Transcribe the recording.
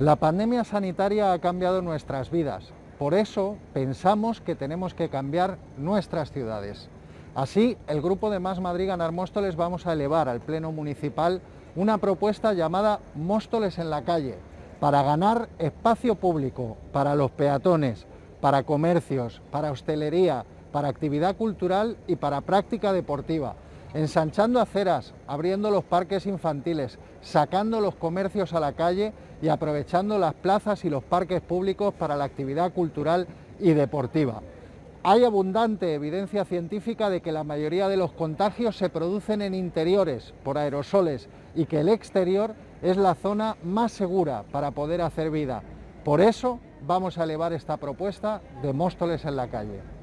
La pandemia sanitaria ha cambiado nuestras vidas, por eso pensamos que tenemos que cambiar nuestras ciudades. Así, el grupo de Más Madrid Ganar Móstoles vamos a elevar al Pleno Municipal una propuesta llamada Móstoles en la calle, para ganar espacio público para los peatones, para comercios, para hostelería, para actividad cultural y para práctica deportiva ensanchando aceras, abriendo los parques infantiles, sacando los comercios a la calle y aprovechando las plazas y los parques públicos para la actividad cultural y deportiva. Hay abundante evidencia científica de que la mayoría de los contagios se producen en interiores por aerosoles y que el exterior es la zona más segura para poder hacer vida. Por eso vamos a elevar esta propuesta de Móstoles en la calle.